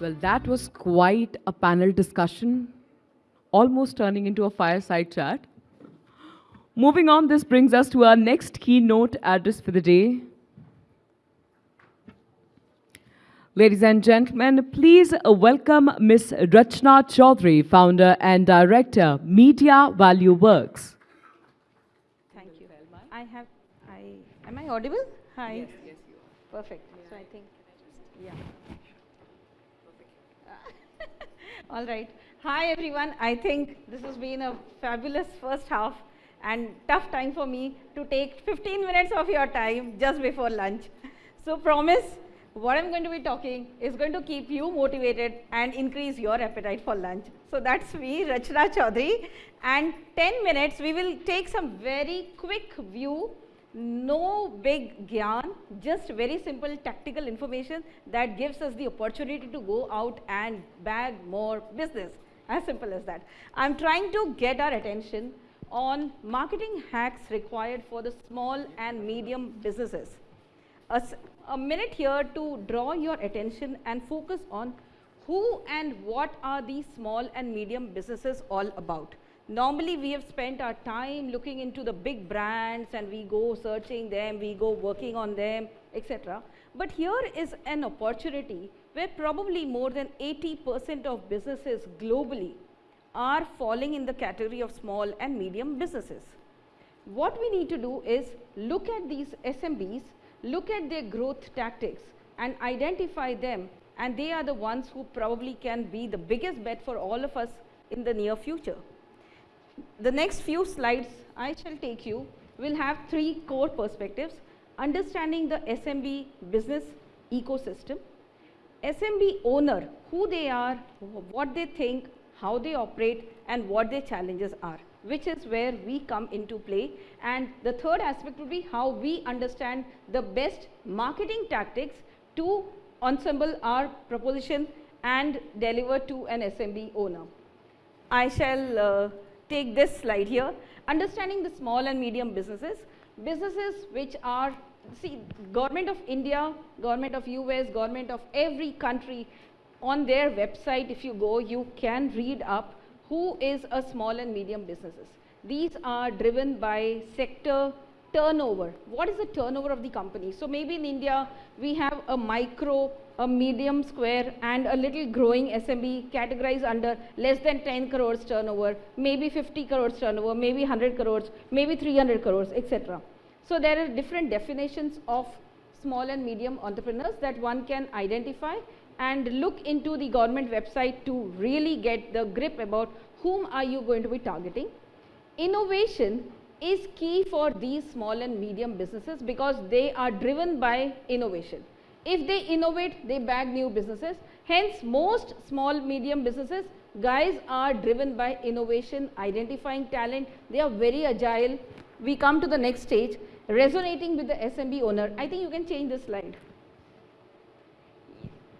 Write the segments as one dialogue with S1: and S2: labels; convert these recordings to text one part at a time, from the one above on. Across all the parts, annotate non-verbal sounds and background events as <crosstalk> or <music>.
S1: Well, that was quite a panel discussion, almost turning into a fireside chat. Moving on, this brings us to our next keynote address for the day. Ladies and gentlemen, please welcome Ms. Rachna Chaudhary, founder and director, Media Value Works.
S2: Thank you. I have, I, am I audible? Hi. Yes, yes, you are. Perfect. So I think, yeah. All right. Hi, everyone. I think this has been a fabulous first half and tough time for me to take 15 minutes of your time just before lunch. So promise what I'm going to be talking is going to keep you motivated and increase your appetite for lunch. So that's me, Rachna Chaudhary. And 10 minutes, we will take some very quick view, no big gyan, just very simple tactical information that gives us the opportunity to go out and bag more business. As simple as that. I'm trying to get our attention on marketing hacks required for the small and medium businesses. A, a minute here to draw your attention and focus on who and what are these small and medium businesses all about. Normally we have spent our time looking into the big brands and we go searching them, we go working on them, etc. But here is an opportunity where probably more than 80% of businesses globally are falling in the category of small and medium businesses. What we need to do is look at these SMBs look at their growth tactics and identify them and they are the ones who probably can be the biggest bet for all of us in the near future. The next few slides I shall take you will have three core perspectives, understanding the SMB business ecosystem, SMB owner, who they are, what they think, how they operate and what their challenges are which is where we come into play. And the third aspect would be how we understand the best marketing tactics to ensemble our proposition and deliver to an SMB owner. I shall uh, take this slide here, understanding the small and medium businesses, businesses which are see government of India, government of US, government of every country on their website if you go you can read up who is a small and medium businesses. These are driven by sector turnover. What is the turnover of the company? So maybe in India, we have a micro, a medium square and a little growing SMB categorized under less than 10 crores turnover, maybe 50 crores turnover, maybe 100 crores, maybe 300 crores, etc. So there are different definitions of small and medium entrepreneurs that one can identify and look into the government website to really get the grip about whom are you going to be targeting. Innovation is key for these small and medium businesses because they are driven by innovation. If they innovate, they bag new businesses. Hence, most small medium businesses guys are driven by innovation, identifying talent. They are very agile. We come to the next stage, resonating with the SMB owner. I think you can change this slide.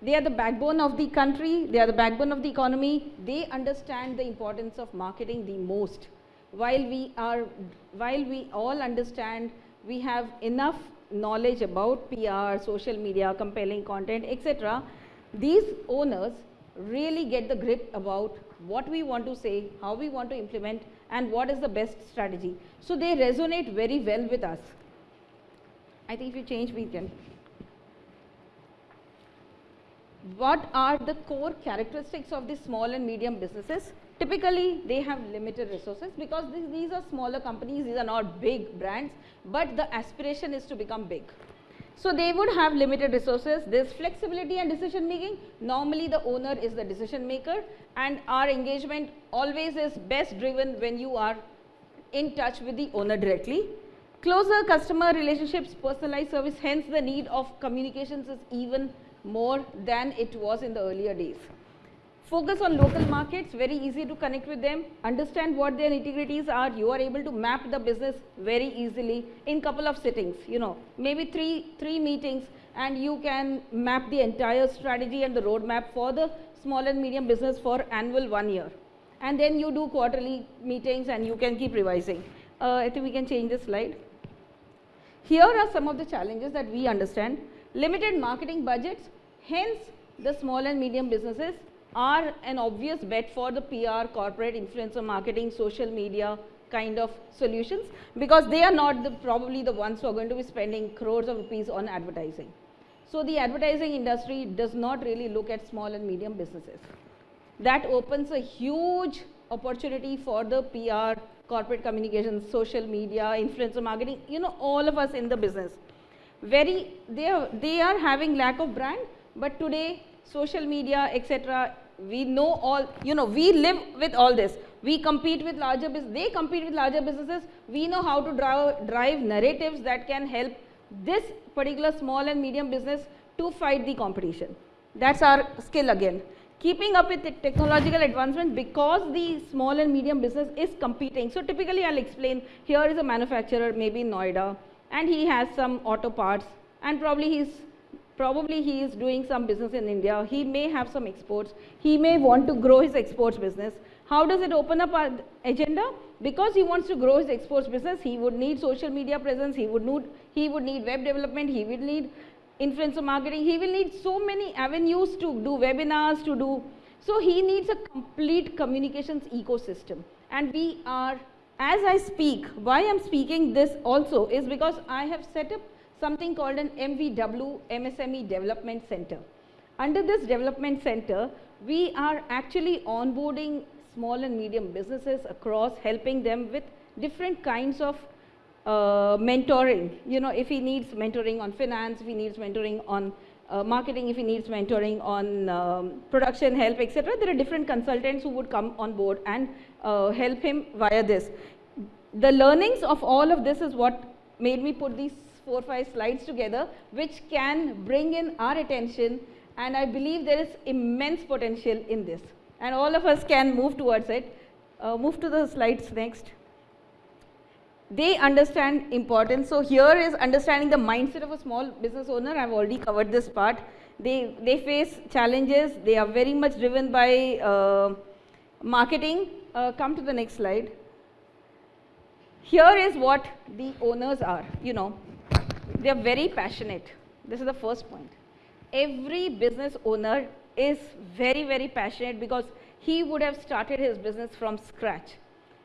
S2: They are the backbone of the country, they are the backbone of the economy, they understand the importance of marketing the most. While we are, while we all understand we have enough knowledge about PR, social media, compelling content, etc., these owners really get the grip about what we want to say, how we want to implement and what is the best strategy. So they resonate very well with us. I think if you change, we can what are the core characteristics of the small and medium businesses? Typically, they have limited resources because these, these are smaller companies, these are not big brands, but the aspiration is to become big. So they would have limited resources, there's flexibility and decision making. Normally the owner is the decision maker and our engagement always is best driven when you are in touch with the owner directly. Closer customer relationships, personalized service, hence the need of communications is even more than it was in the earlier days. Focus on local markets, very easy to connect with them, understand what their integrities are, you are able to map the business very easily in couple of sittings, you know, maybe three, three meetings and you can map the entire strategy and the roadmap for the small and medium business for annual one year. And then you do quarterly meetings and you can keep revising. Uh, I think we can change the slide. Here are some of the challenges that we understand limited marketing budgets, hence the small and medium businesses are an obvious bet for the PR, corporate influencer marketing, social media kind of solutions because they are not the, probably the ones who are going to be spending crores of rupees on advertising. So the advertising industry does not really look at small and medium businesses. That opens a huge opportunity for the PR, corporate communications, social media, influencer marketing, you know, all of us in the business. Very, they are, they are having lack of brand, but today social media, etc. We know all, you know, we live with all this. We compete with larger business, they compete with larger businesses. We know how to drive, drive narratives that can help this particular small and medium business to fight the competition. That's our skill again. Keeping up with technological advancement because the small and medium business is competing. So typically I'll explain, here is a manufacturer maybe in Noida and he has some auto parts and probably he's probably he is doing some business in India, he may have some exports, he may want to grow his exports business. How does it open up our agenda? Because he wants to grow his exports business, he would need social media presence, he would need, he would need web development, he would need influencer marketing, he will need so many avenues to do webinars, to do, so he needs a complete communications ecosystem. And we are, as I speak, why I'm speaking this also is because I have set up something called an MVW MSME Development Center. Under this development center, we are actually onboarding small and medium businesses across, helping them with different kinds of uh, mentoring. You know, if he needs mentoring on finance, if he needs mentoring on uh, marketing, if he needs mentoring on um, production help, etc. There are different consultants who would come on board and uh, help him via this. The learnings of all of this is what made me put these four, five slides together, which can bring in our attention. And I believe there is immense potential in this. And all of us can move towards it. Uh, move to the slides next. They understand importance. So here is understanding the mindset of a small business owner. I've already covered this part. They, they face challenges. They are very much driven by uh, marketing. Uh, come to the next slide. Here is what the owners are, you know. They are very passionate. This is the first point. Every business owner is very, very passionate because he would have started his business from scratch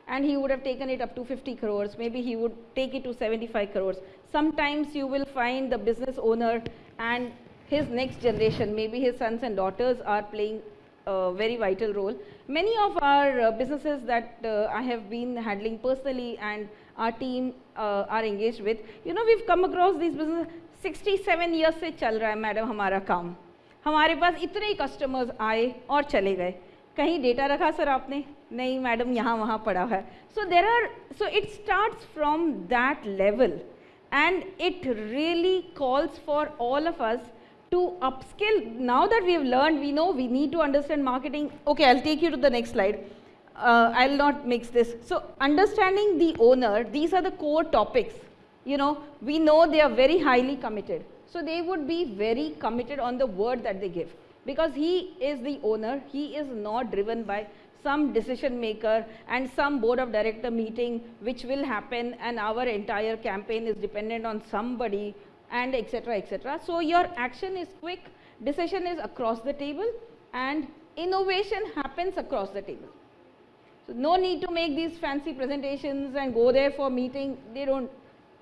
S2: and he would have taken it up to 50 crores. Maybe he would take it to 75 crores. Sometimes you will find the business owner and his next generation, maybe his sons and daughters are playing a very vital role. Many of our uh, businesses that uh, I have been handling personally and our team uh, are engaged with, you know, we've come across these businesses 67 years से चल रहा है madam हमारा काम हमारे पास इतने ही customers आए और चले गए कहीं डेटा रखा सर आपने नहीं मैडम यहाँ वहाँ पड़ा है so there are so it starts from that level and it really calls for all of us to upskill. Now that we have learned, we know we need to understand marketing. Okay, I'll take you to the next slide uh, I'll not mix this. So understanding the owner, these are the core topics. You know, we know they are very highly committed. So they would be very committed on the word that they give because he is the owner. He is not driven by some decision maker and some board of director meeting which will happen and our entire campaign is dependent on somebody and etc etc. So your action is quick, decision is across the table and innovation happens across the table. So no need to make these fancy presentations and go there for meeting. They don't.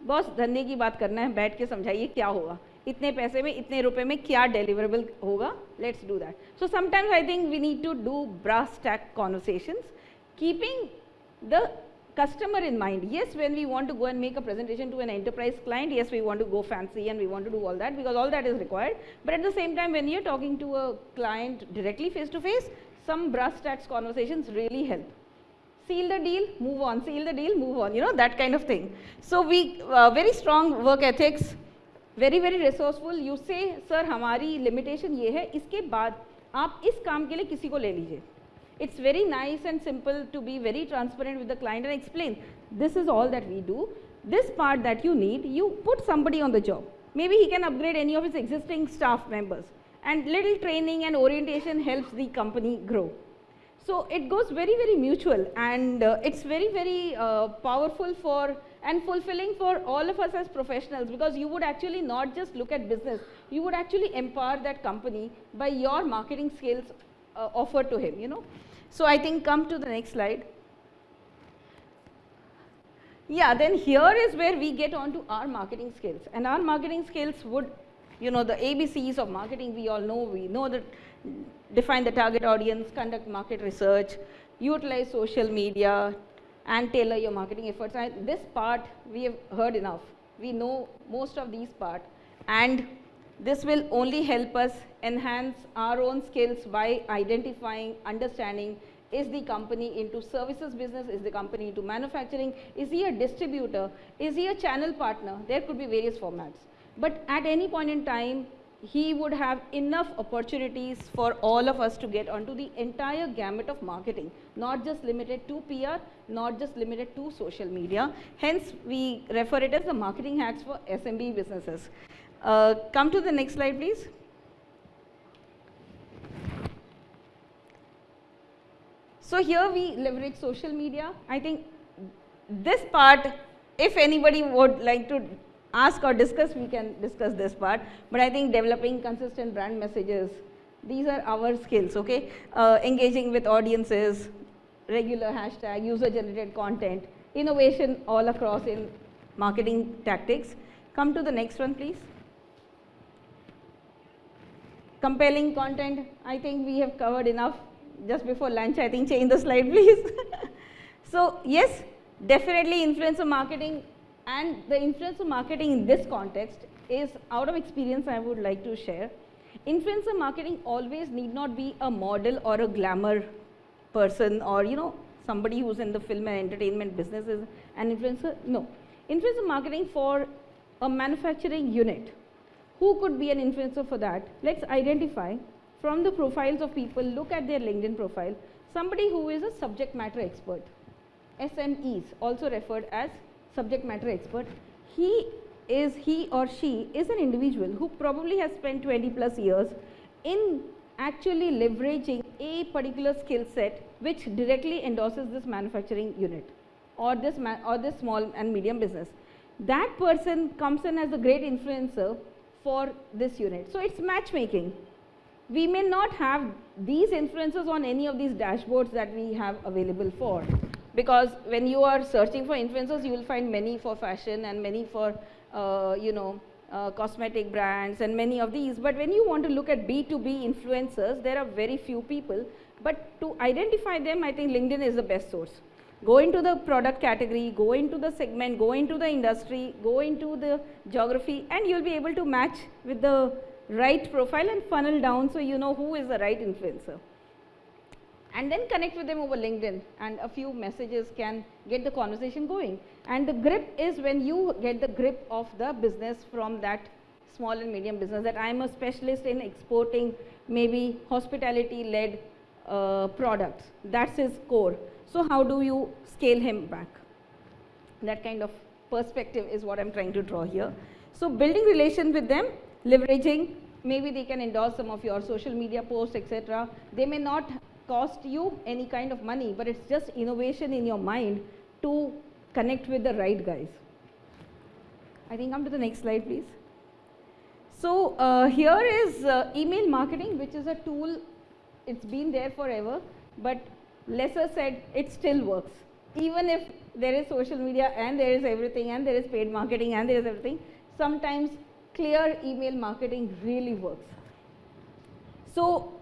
S2: Boss धंधे की बात करना है बैठ के समझाइए क्या होगा इतने पैसे में इतने रुपए में क्या डिलीवरेबल होगा let's do that so sometimes I think we need to do brass tech conversations keeping the customer in mind. Yes, when we want to go and make a presentation to an enterprise client, yes, we want to go fancy and we want to do all that because all that is required. But at the same time, when you're talking to a client directly face to face, some brass tacks conversations really help seal the deal, move on, seal the deal, move on, you know, that kind of thing. So we, uh, very strong work ethics, very, very resourceful. You say, sir, हमारी limitation ये है, इसके बाद आप इस काम के लिए किसी को ले लीजिए. It's very nice and simple to be very transparent with the client and explain, this is all that we do. This part that you need, you put somebody on the job. Maybe he can upgrade any of his existing staff members. And little training and orientation helps the company grow. So it goes very, very mutual and uh, it's very, very uh, powerful for and fulfilling for all of us as professionals because you would actually not just look at business, you would actually empower that company by your marketing skills uh, offered to him, you know. So I think come to the next slide. Yeah, then here is where we get on to our marketing skills. And our marketing skills would, you know, the ABCs of marketing we all know. We know that define the target audience, conduct market research, utilize social media, and tailor your marketing efforts. And this part we have heard enough. We know most of these part. And this will only help us enhance our own skills by identifying, understanding, is the company into services business? Is the company into manufacturing? Is he a distributor? Is he a channel partner? There could be various formats. But at any point in time, he would have enough opportunities for all of us to get onto the entire gamut of marketing, not just limited to PR, not just limited to social media. Hence, we refer it as the marketing hacks for SMB businesses. Uh, come to the next slide, please. So here we leverage social media. I think this part, if anybody would like to ask or discuss, we can discuss this part. But I think developing consistent brand messages, these are our skills, okay? Uh, engaging with audiences, regular hashtag, user generated content, innovation all across in marketing tactics. Come to the next one, please. Compelling content, I think we have covered enough just before lunch. I think change the slide, please. <laughs> so, yes, definitely influencer marketing and the influencer marketing in this context is out of experience I would like to share. Influencer marketing always need not be a model or a glamour person or you know somebody who's in the film and entertainment business is an influencer. No. Influencer marketing for a manufacturing unit. Who could be an influencer for that? Let's identify from the profiles of people, look at their LinkedIn profile, somebody who is a subject matter expert. SMEs, also referred as subject matter expert, he is, he or she is an individual who probably has spent 20 plus years in actually leveraging a particular skill set which directly endorses this manufacturing unit or this or this small and medium business. That person comes in as a great influencer for this unit. So it's matchmaking. We may not have these influencers on any of these dashboards that we have available for because when you are searching for influencers, you will find many for fashion and many for, uh, you know, uh, cosmetic brands and many of these. But when you want to look at B2B influencers, there are very few people. But to identify them, I think LinkedIn is the best source. Go into the product category, go into the segment, go into the industry, go into the geography, and you'll be able to match with the right profile and funnel down so you know who is the right influencer and then connect with them over LinkedIn and a few messages can get the conversation going. And the grip is when you get the grip of the business from that small and medium business that I am a specialist in exporting maybe hospitality led uh, products. That's his core. So how do you scale him back? That kind of perspective is what I'm trying to draw here. So building relation with them, leveraging, maybe they can endorse some of your social media posts, etc. They may not cost you any kind of money, but it's just innovation in your mind to connect with the right guys. I think come to the next slide, please. So uh, here is uh, email marketing, which is a tool. It's been there forever, but lesser said, it still works. Even if there is social media and there is everything and there is paid marketing and there is everything, sometimes clear email marketing really works. So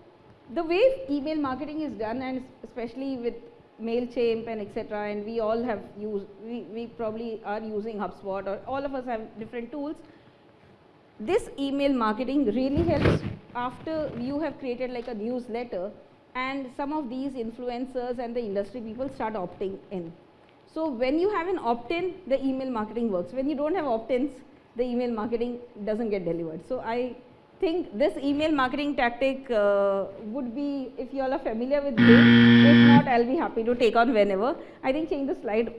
S2: the way email marketing is done and especially with MailChimp and etc. and we all have used, we, we probably are using HubSpot or all of us have different tools. This email marketing really helps after you have created like a newsletter and some of these influencers and the industry people start opting in. So when you have an opt-in, the email marketing works. When you don't have opt-ins, the email marketing doesn't get delivered. So I think this email marketing tactic uh, would be, if you all are familiar with this, if not, I'll be happy to take on whenever. I think change the slide.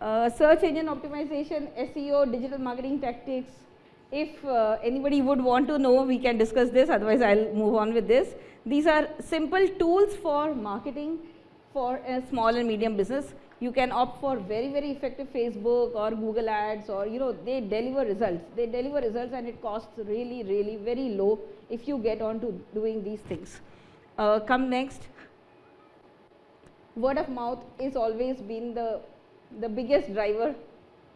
S2: Uh, search engine optimization, SEO, digital marketing tactics. If uh, anybody would want to know, we can discuss this, otherwise I'll move on with this. These are simple tools for marketing for a small and medium business. You can opt for very, very effective Facebook or Google ads or, you know, they deliver results. They deliver results and it costs really, really very low if you get on to doing these things. Uh, come next. Word of mouth is always been the, the biggest driver,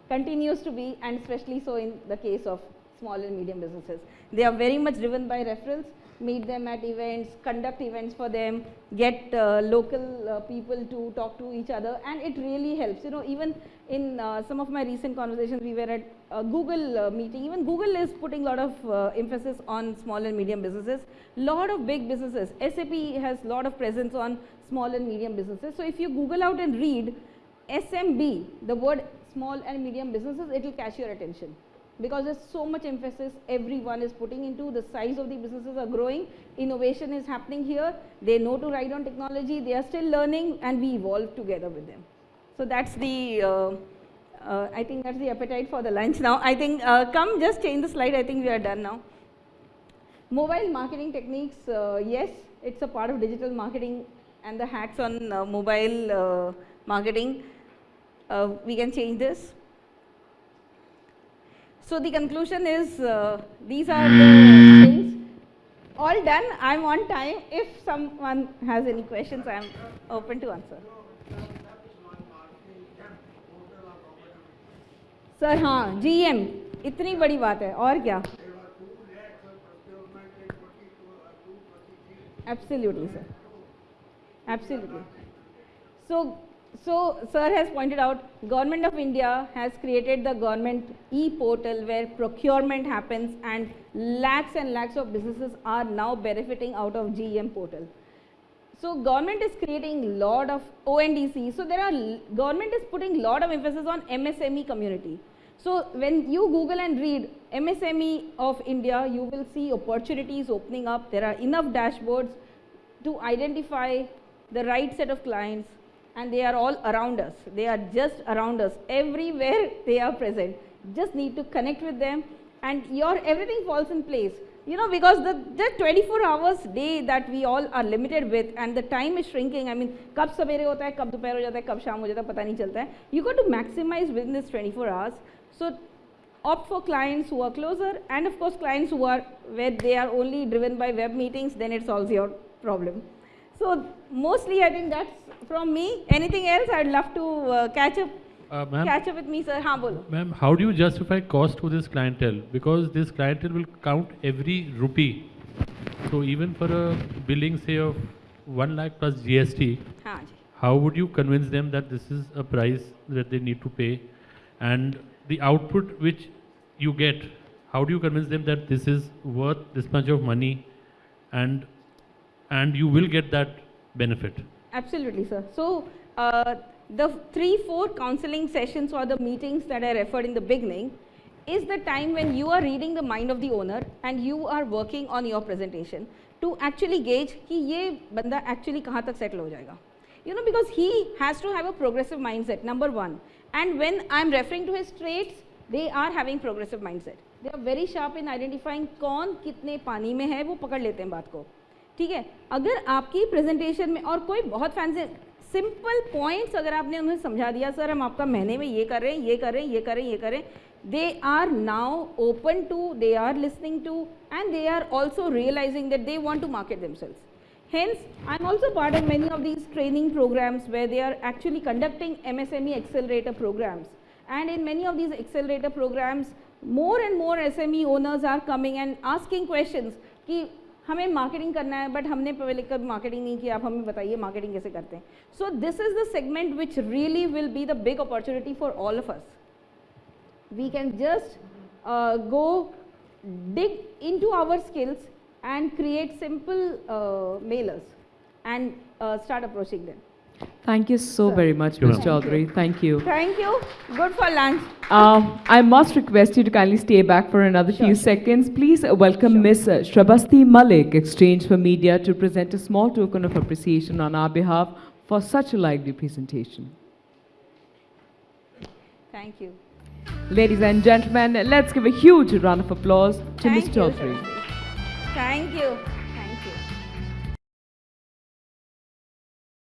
S2: continues to be and especially so in the case of small and medium businesses. They are very much driven by referrals meet them at events, conduct events for them, get uh, local uh, people to talk to each other and it really helps. You know, even in uh, some of my recent conversations, we were at a Google uh, meeting. Even Google is putting a lot of uh, emphasis on small and medium businesses. Lot of big businesses. SAP has a lot of presence on small and medium businesses. So if you Google out and read SMB, the word small and medium businesses, it will catch your attention because there's so much emphasis everyone is putting into. The size of the businesses are growing. Innovation is happening here. They know to ride on technology. They are still learning and we evolve together with them. So that's the uh, uh, I think that's the appetite for the lunch now. I think uh, come just change the slide. I think we are done now. Mobile marketing techniques uh, yes it's a part of digital marketing and the hacks on uh, mobile uh, marketing. We can change this so the conclusion is uh, these are the things all done. I'm on time. If someone has any questions, I'm open to answer. Sir हाँ GM इतनी बड़ी बात है और क्या Absolutely, sir. Absolutely. So so, sir has pointed out, Government of India has created the government e-portal where procurement happens and lakhs and lakhs of businesses are now benefiting out of GEM portal. So, government is creating lot of ONDC. So, there are, government is putting lot of emphasis on MSME community. So, when you Google and read MSME of India, you will see opportunities opening up. There are enough dashboards to identify the right set of clients and they are all around us. They are just around us. Everywhere they are present. Just need to connect with them and your everything falls in place. You know, because the, the 24 hours day that we all are limited with and the time is shrinking. I mean, कब सवेरे होता है, कब दोपहर हो जाता है, कब शाम हो जाता है, पता नहीं चलता है. You got to maximize within this 24 hours. So, opt for clients who are closer and of course clients who are where they are only driven by web meetings, then it solves your problem. So, mostly I think that's from me. Anything else? I'd love to uh, catch up. Uh, catch up with me, sir. Haan, bolo.
S3: Ma'am, how do you justify cost to this clientele? Because this clientele will count every rupee. So even for a billing, say of 1 lakh plus GST, how would you convince them that this is a price that they need to pay? And the output which you get, how do you convince them that this is worth this much of money and and you will get that benefit?
S2: Absolutely, sir. So, uh, the three, four counseling sessions or the meetings that I referred in the beginning is the time when you are reading the mind of the owner and you are working on your presentation to actually gauge कि ये बंदा actually कहाँ तक settle हो जाएगा. You know, because he has to have a progressive mindset, number one. And when I'm referring to his traits, they are having progressive mindset. They are very sharp in identifying कौन कितने पानी में है वो पकड़ लेते हैं बात को ठीक है? अगर आपकी प्रेजेंटेशन में और कोई बहुत फैंसी सिंपल पॉइंट्स अगर आपने उन्हें समझा दिया, सर, हम आपका महीने में ये कर रहे हैं, ये कर रहे हैं, ये कर रहे हैं, ये कर रहे हैं they are now open to they are listening to and they are also realising that they want to market themselves hence I am also part of many of these training programmes way they are actually conducting M S M E accelerator programmes and in many of these accelerator programmes more and more S M E owners are coming and asking question कि हमें marketing करना है but हमने पहले कभी marketing नहीं किया आप हमें बताइए मार्केटिंग कैसे करते हैं so this is the segment which really will be the big opportunity for all of us we can just go dig into our skills and create simple mailers and start approaching them.
S1: Thank you so Sir. very much, Ms. Chaudhary. Thank you.
S2: Thank you. Good for lunch.
S1: Uh, I must request you to kindly stay back for another sure. few seconds. Please welcome sure. Ms. Shrabasti Malik, Exchange for Media, to present a small token of appreciation on our behalf for such a lively presentation.
S2: Thank you.
S1: Ladies and gentlemen, let's give a huge round of applause to
S2: Thank
S1: Ms. Chaudhary.
S2: You. Thank you.